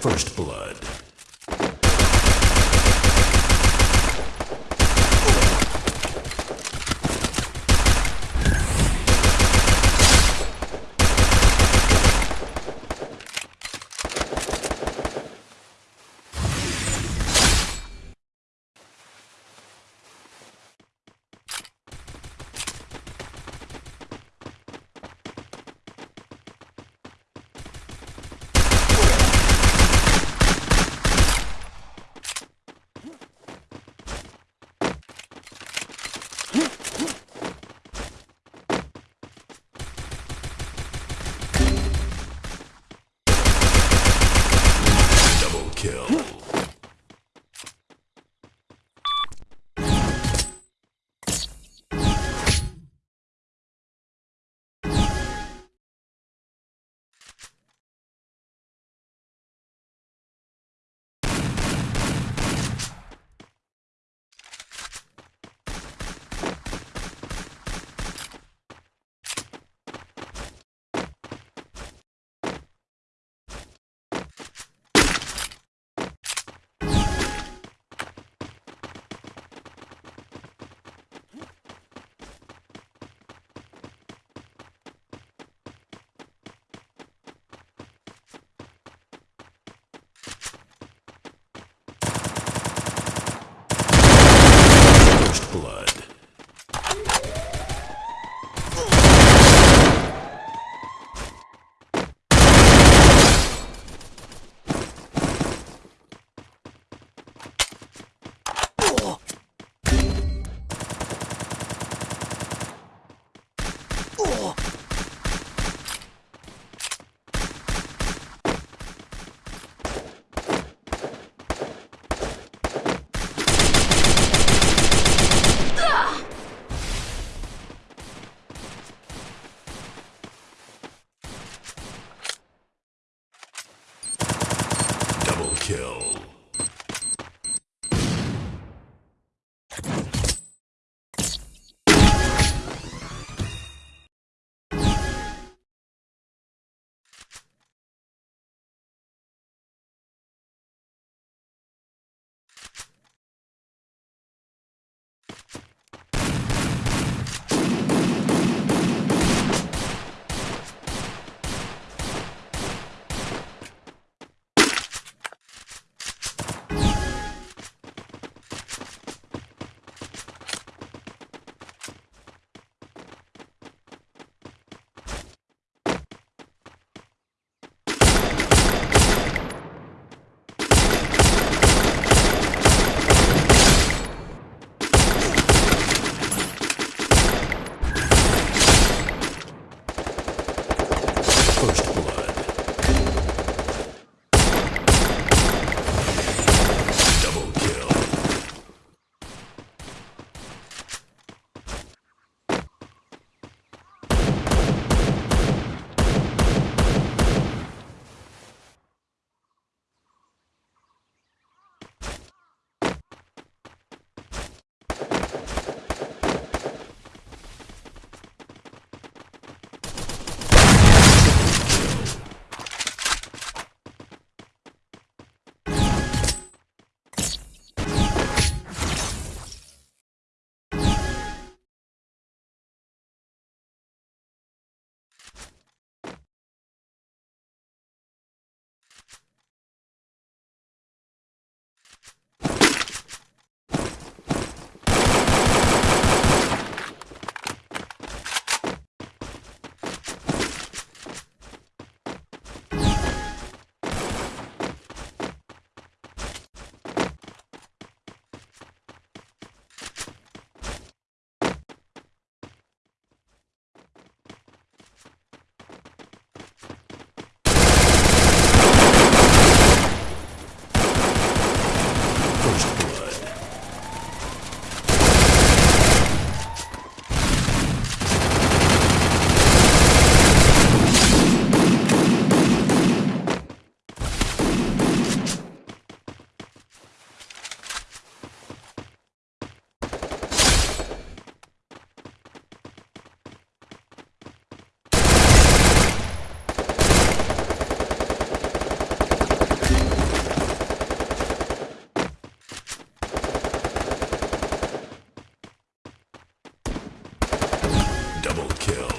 First Blood. Double kill.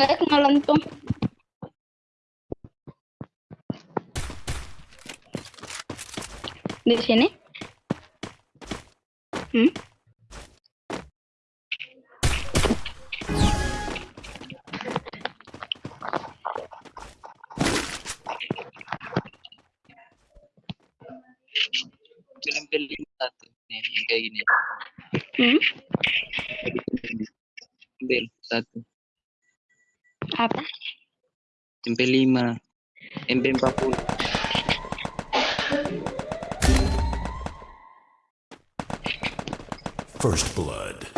Nggak tuh. Di sini? Hmm? Film-film satu nih yang kayak gini. Hmm? Ambil satu. Apa? MP5. MP40. First blood.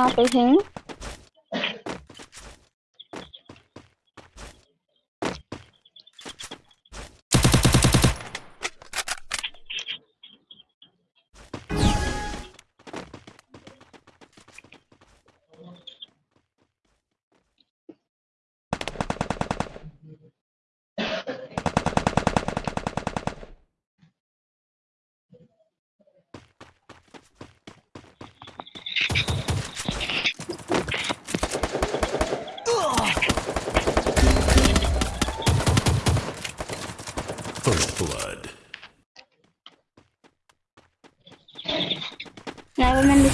uma coisinha.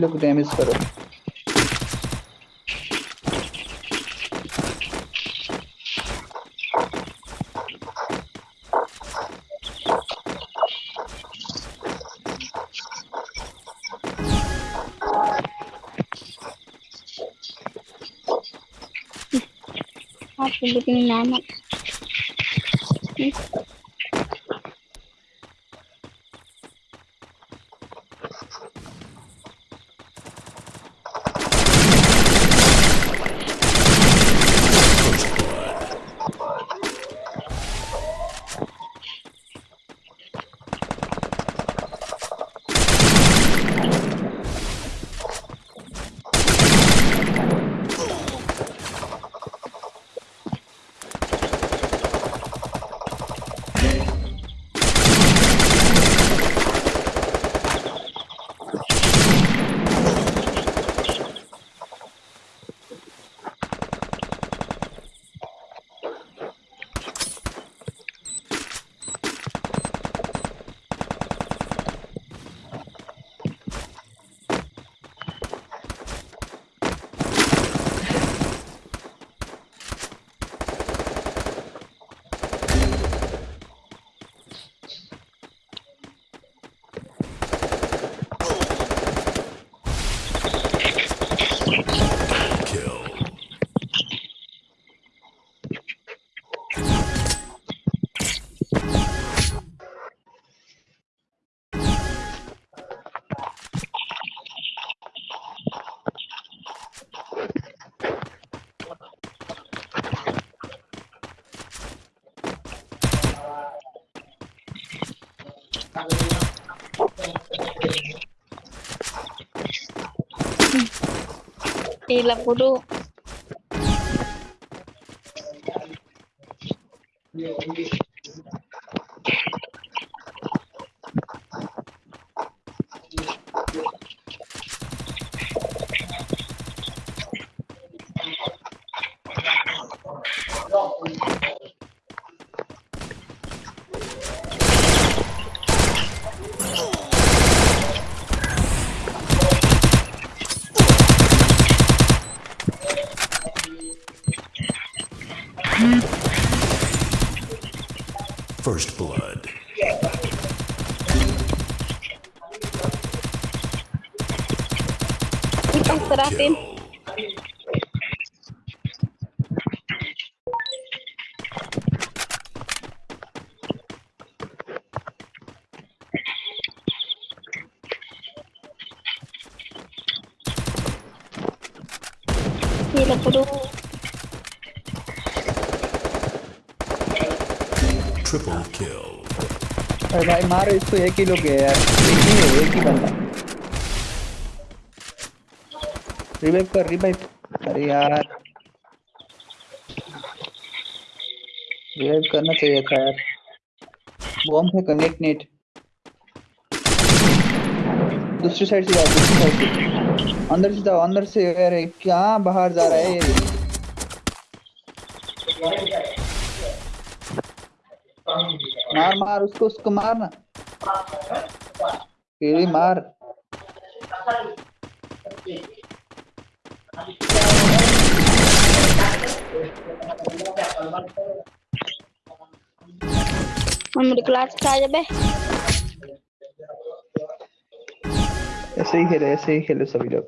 लोग damage करो Apa bikin nama? Hilap dulu. Seratin. kill. Gila bodoh. Triple kill. अरे भाई मारो इसको एक ही लोग है यार एक ही है एक ही बंदा रिवाइव कर रिवाइव अरे यार। रिवाइव करना चाहिए था यार। बॉम्ब है कनेक्ट नेट दूसरी साइड से जाओ, दूसरी साइड से। अंदर से जाओ, अंदर से। अरे क्या बाहर जा रहा है ये? मार मार, उसको उसको मार ना तेरी मार kelas saja beh. ऐसे ही खेले ऐसे ही खेले सभी लोग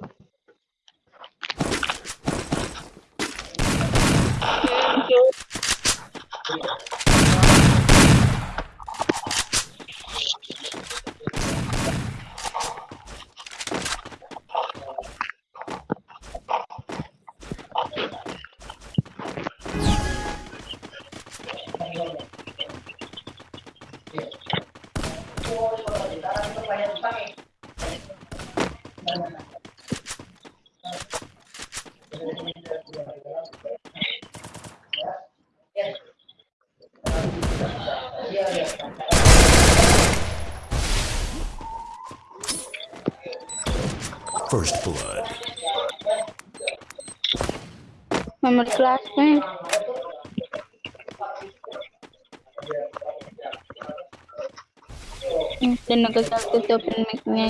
nomor kelasnya hmm, dan aku satu open mic-nya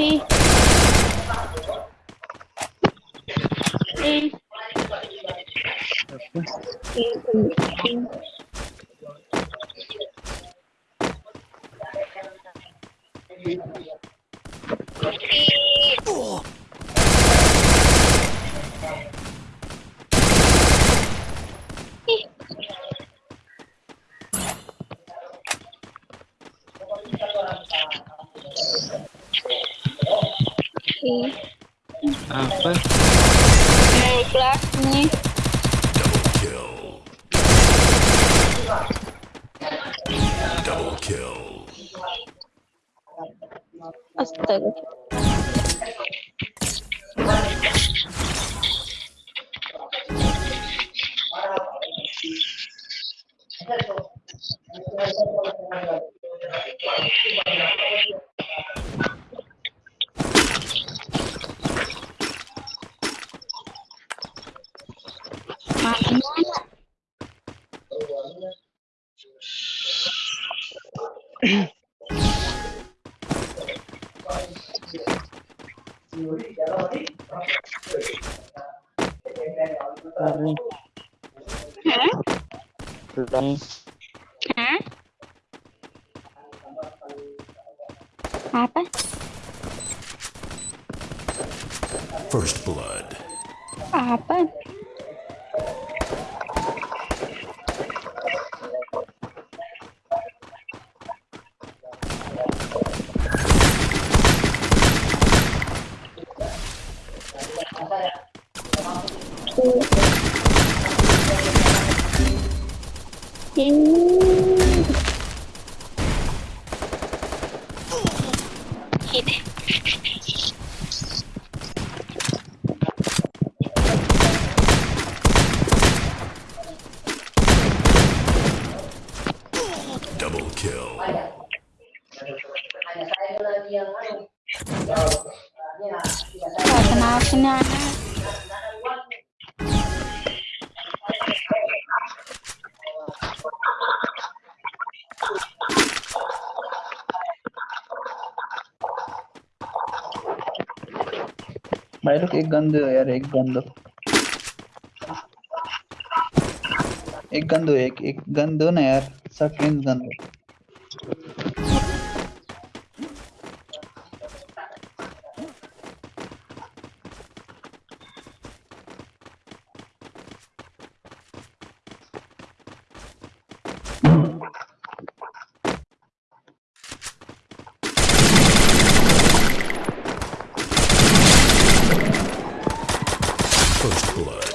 ih eh, Ih. Apa? Memberi kelas nih. Double kill. Double kill. Astaga. Hah? Apa? First blood. लोग एक गन दो यार, एक गन दो एक गन दो एक एक गन दो ना यार सेकंड गन दो First blood.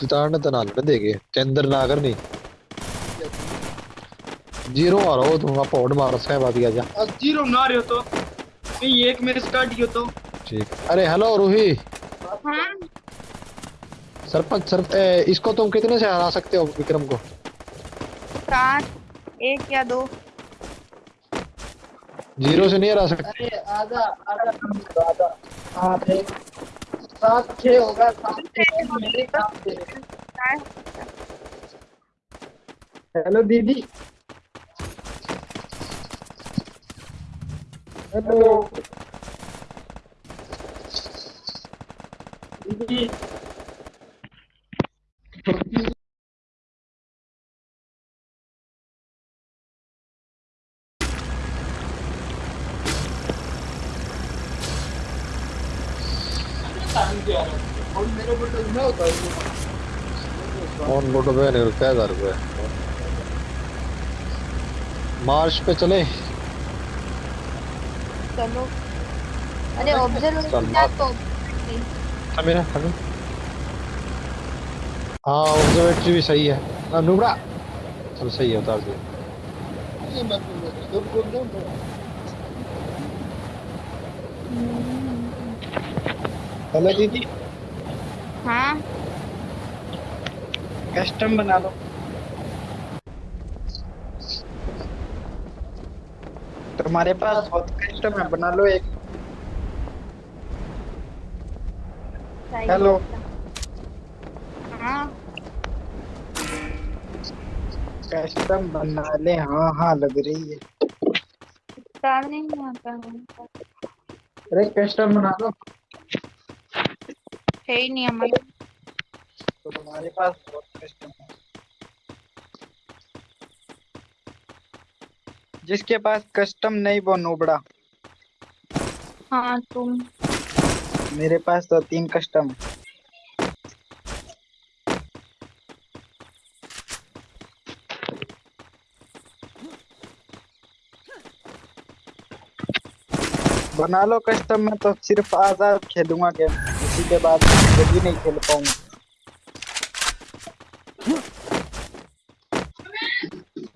जिताने तो नाल देगे चंद्र नागर नहीं ज़ीरो आ रहा हो तुम आप पौड़ मारो सहबा दिया जा अब ज़ीरो बना रहे हो तो नहीं एक मेरे स्टार्ट किया तो ठीक अरे हेलो रूही हाँ सरपंच सर ए, इसको तुम कितने से हरा सकते हो विक्रम को सात एक या दो ज़ीरो से नहीं हरा सकते अरे आधा आधा आधा आधे सात छः होगा सात मेरे हेलो दीदी। हेलो। दीदी। ऑन बोटो पे नहीं क्या हज़ार रुपए मार्च पे चले। चलो। अरे क्या तो हमें ना हमें हाँ ऑब्जर्वेटरी भी सही है। ना नुबड़ा। चल सही है उतार दिया। हेलो दीदी। हाँ? कस्टम बना लो। तुम्हारे पास बहुत कस्टम है बना लो एक। हेलो। हाँ। कस्टम बना ले हाँ हाँ लग रही है। नहीं आता है। अरे कस्टम बना लो। है ही नहीं हमारे। तो तुम्हारे पास बहुत कस्टम है। जिसके पास कस्टम नहीं वो नोबड़ा। हाँ तुम। मेरे पास तो तीन कस्टम है बना लो कस्टम में तो सिर्फ़ आज़ाद खेलूँगा गेम। उसी के बाद कभी नहीं खेल पाऊँगा।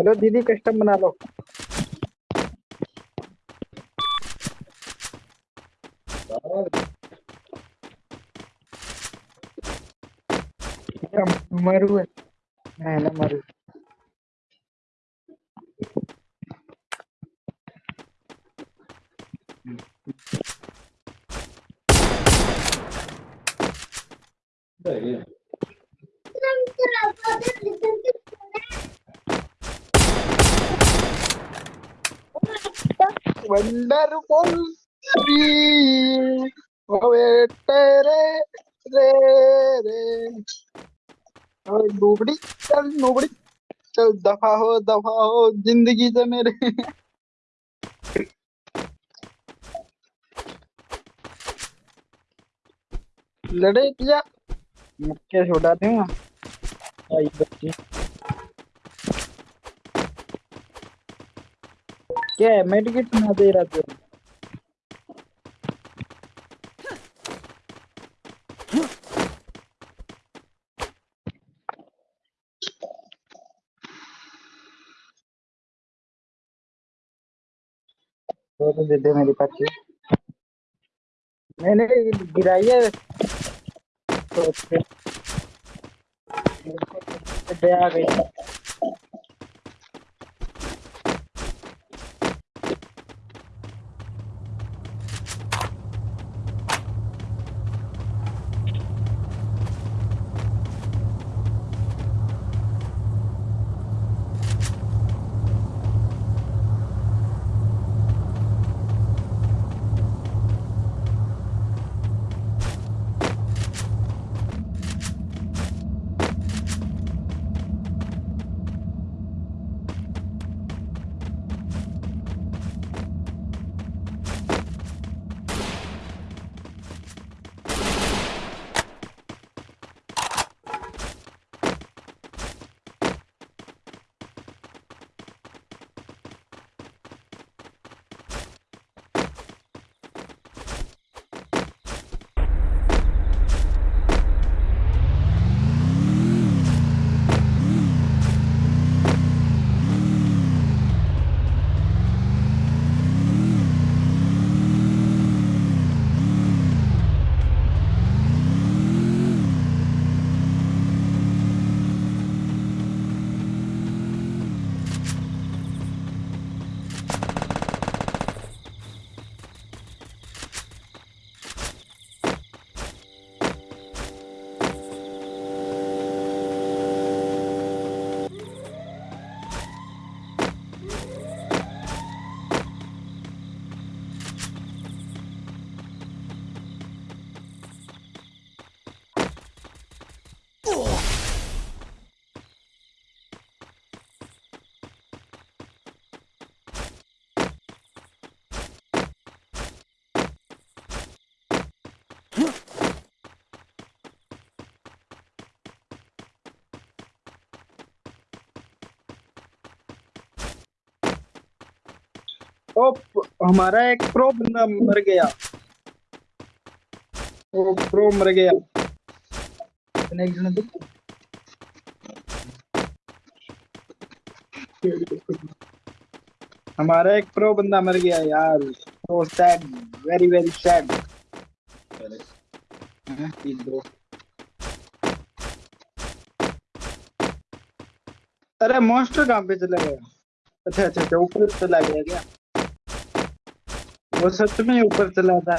हेलो दीदी कस्टम बना लो मरू है ना मरू. वंडरफुल ओए तेरे रे रे। ओए नोबड़ी, चल नोबड़ी। चल दफ़ा हो दफ़ा हो, ज़िंदगी से मेरे। लड़े क्या मुक्के छोड़ा दूँगा आई बच्ची। क्या है? मेडिकेट ना दे रहा तू तो तो दे दे मेरी पाची मैंने गिराई है तो दे आ गई ओ हमारा एक प्रो बंदा मर गया। ओ प्रो मर गया। एक जन तो हमारा एक प्रो बंदा मर गया यार। So sad very very sad अरे मॉन्स्टर कहाँ पे चला गया? अच्छा अच्छा अच्छा ऊपर चला गया क्या? वो सच में ऊपर चला था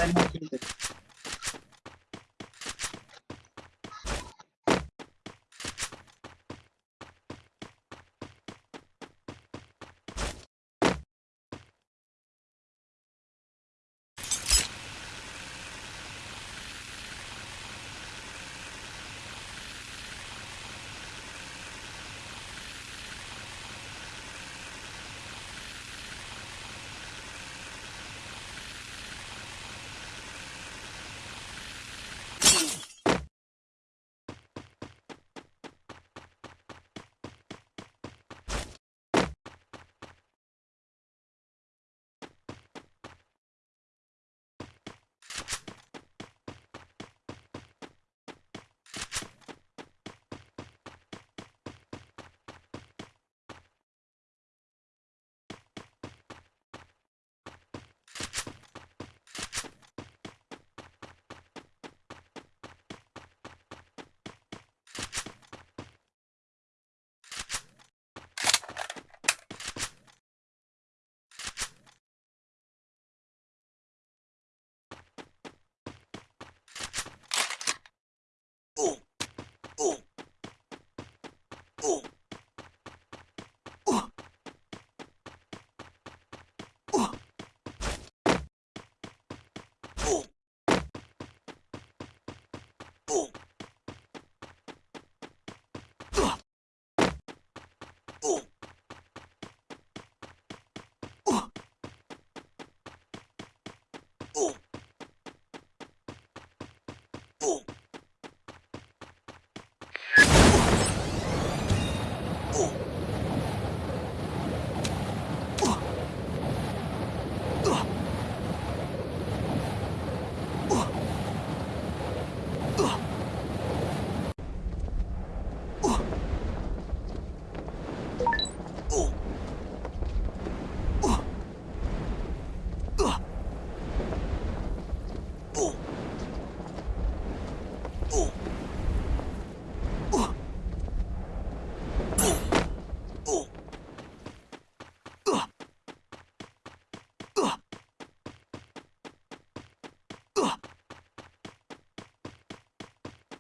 Boom!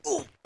Ooh.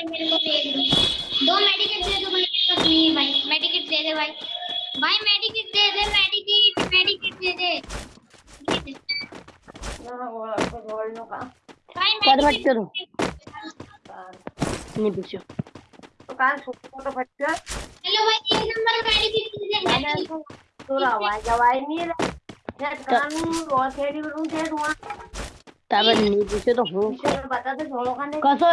भाई मेरे को दे दो। दो मेडिकेट दे दो भाई मेरे पास नहीं है भाई। मेडिकेट दे दे भाई। भाई मेडिकेट दे दे मेडिकेट मेडिकेट दे दे। ना वो आपको गोल्ड नो का भाई मेडिकेट मत करो नहीं पूछो। तो कान छोटा तो बच्चा हेलो भाई एक नंबर मेडिकेट दे दे तो आवाज़ आवाज़ नहीं रहा। शायद कानून और खेड़ी रूम से हुआ। तब नहीं पूछे तो हो। तो बता दे छोड़ो का नहीं। कैसे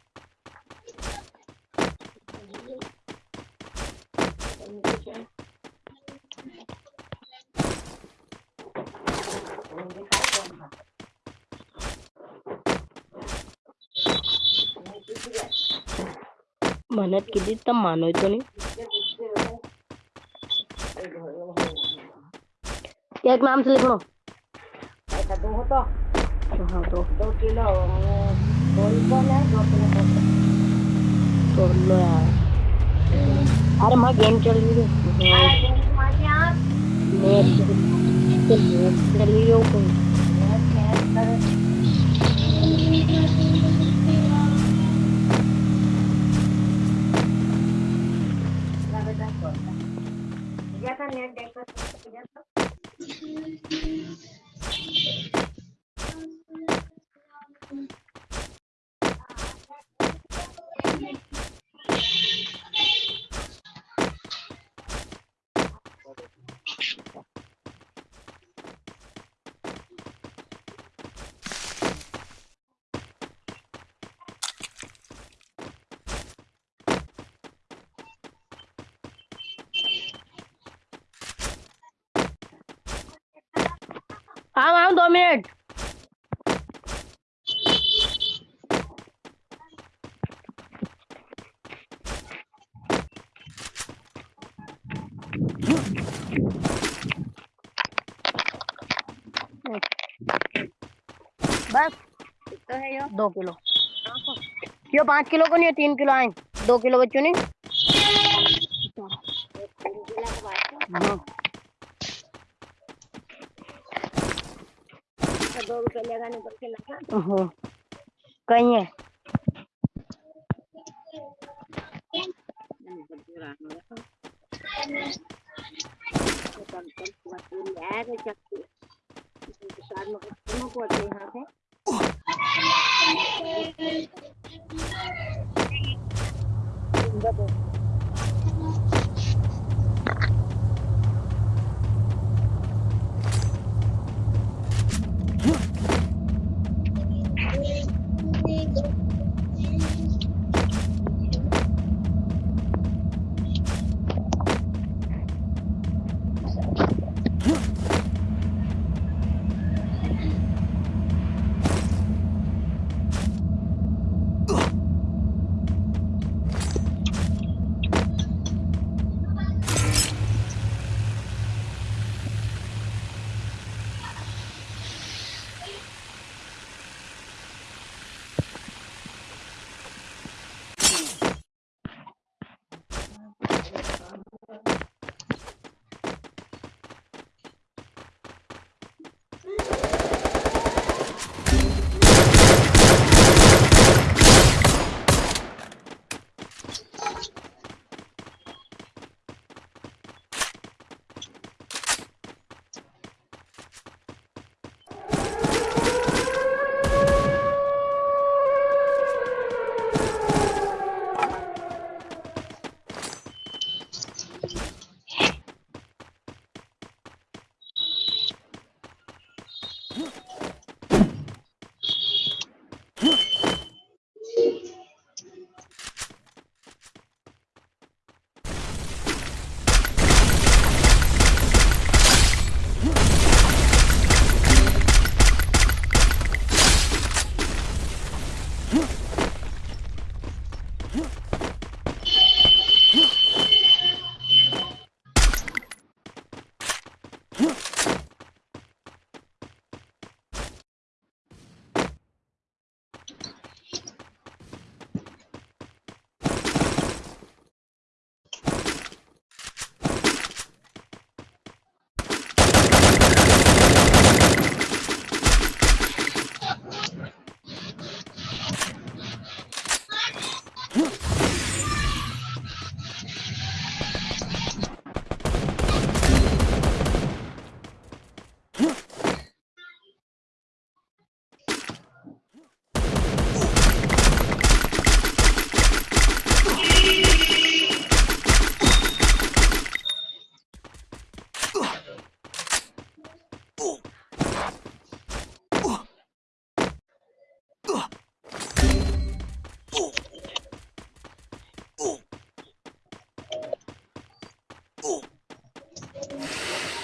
मेहनत केली तर मानवतो नाही एक नाम से लिख लो हाँ तो तो लो यार अरे मैं गेम चल रही हूँ नेट चल रही हूँ कोई हाँ हाँ दो मिनट बस दो किलो। क्यों पाँच किलो को नहीं है? तीन किलो आए दो किलो बच्चों ने हाँ हाँ कहीं है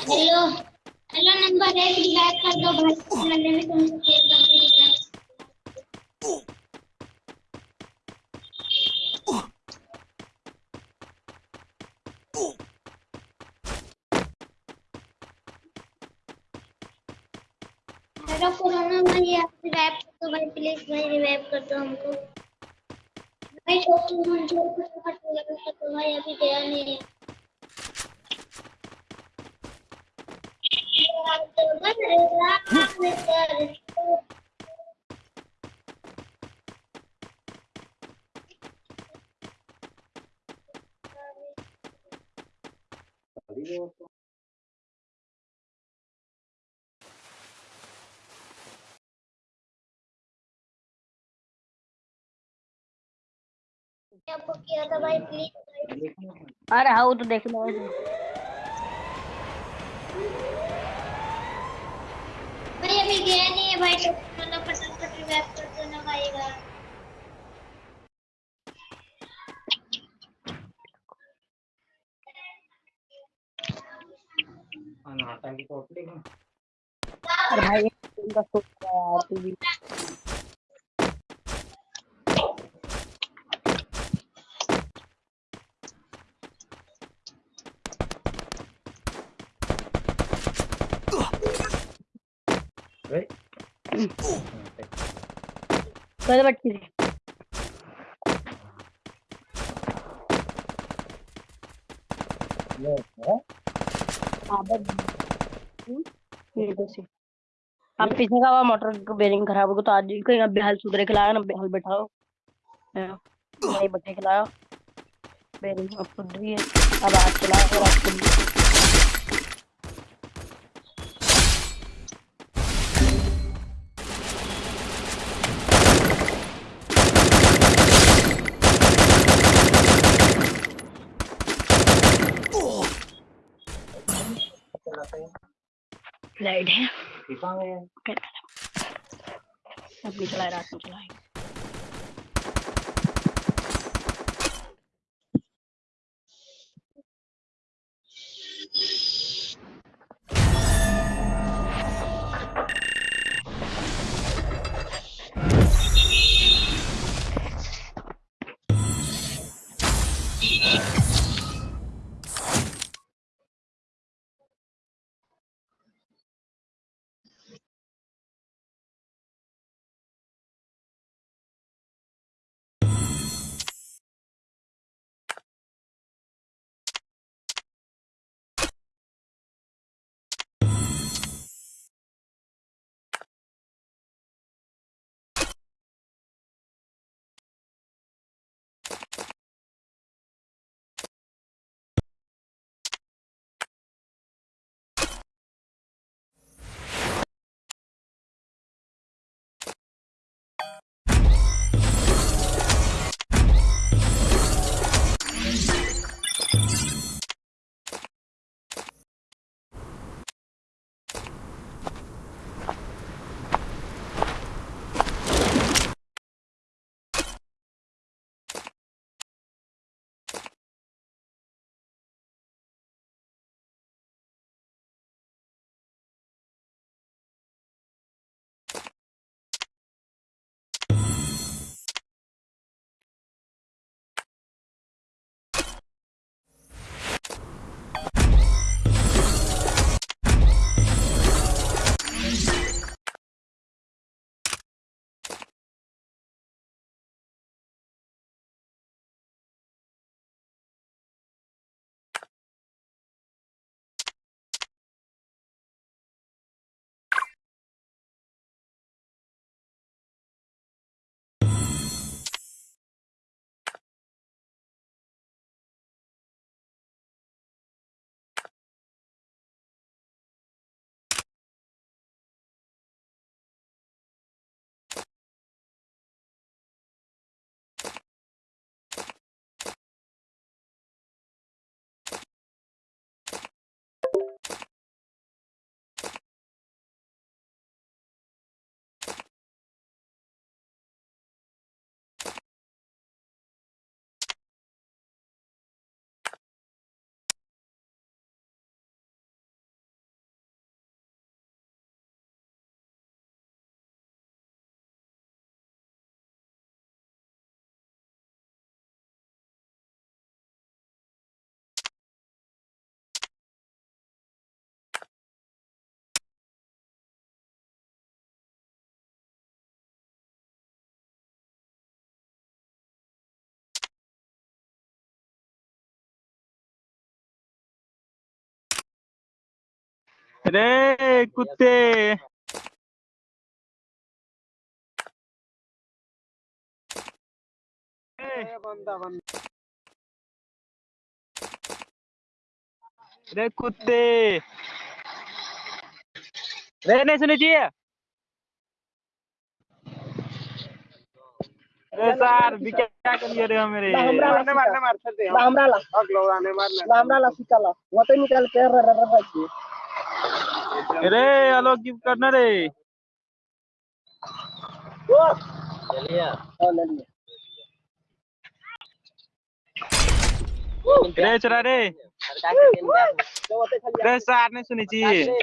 हेलो। हेलो, नंबर एक रिवाइव कर दो भाई हेलो, कोरोना भाई आप रिवाइव कर दो भाई प्लीज़ भाई रिवाइव कर दो हमको। भाई मंजूर को फटाफट रिवाइव कर भाई अभी गया नहीं। है आपको किया था भाई प्लीज़ अरे हाउ तो देख लो भाई अभी गया नहीं है भाई तो मतलब फटाफट रिवाइव कर। दो ना भाई का अरे भाई इनका सोच रहा है तू भी। पहले बच्ची थी। अब पीछे का मोटर बेरिंग खराब हो तो आज ही कहीं अब बेहाल सुधरे खिलाया ना बेहाल बैठाओ। हाँ, नहीं बटे खिलाया। बेरिंग अब सुधर है। अब आज चलाओ और आज लाइट है। अपनी चलाए रात में रे कुत्ते रे कुत्ते रे नहीं सुनी चाहिए रे सर भी क्या कर लिए रे मेरे मारने मारने मारते हमरा ला हमरा ला सिकाला वते निकाल के र र र अरे हेलो गिफ्ट करना रे। रे चला रे। रे सार नहीं सुनी चाहिए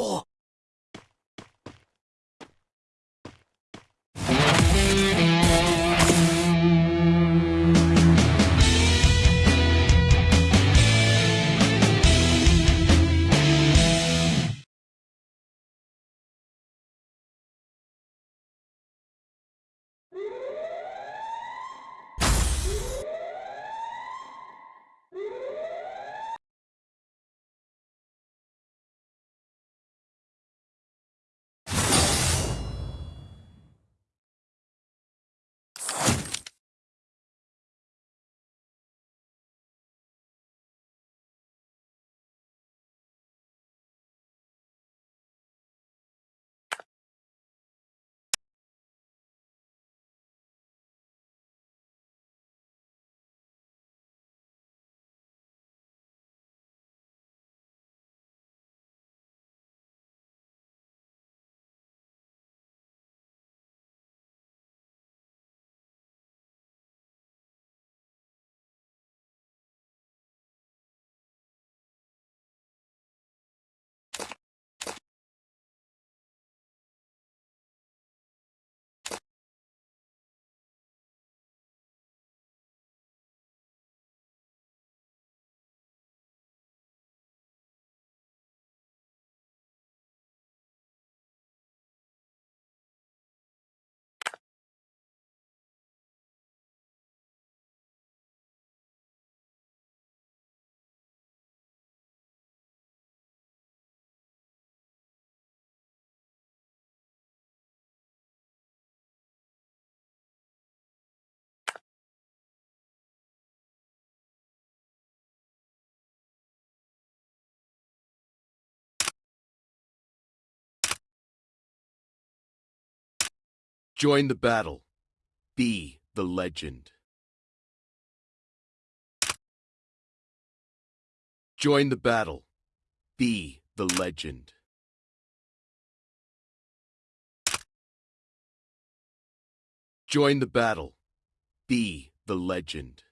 Four. Join the battle. Be the legend. Join the battle. Be the legend. Join the battle. Be the legend.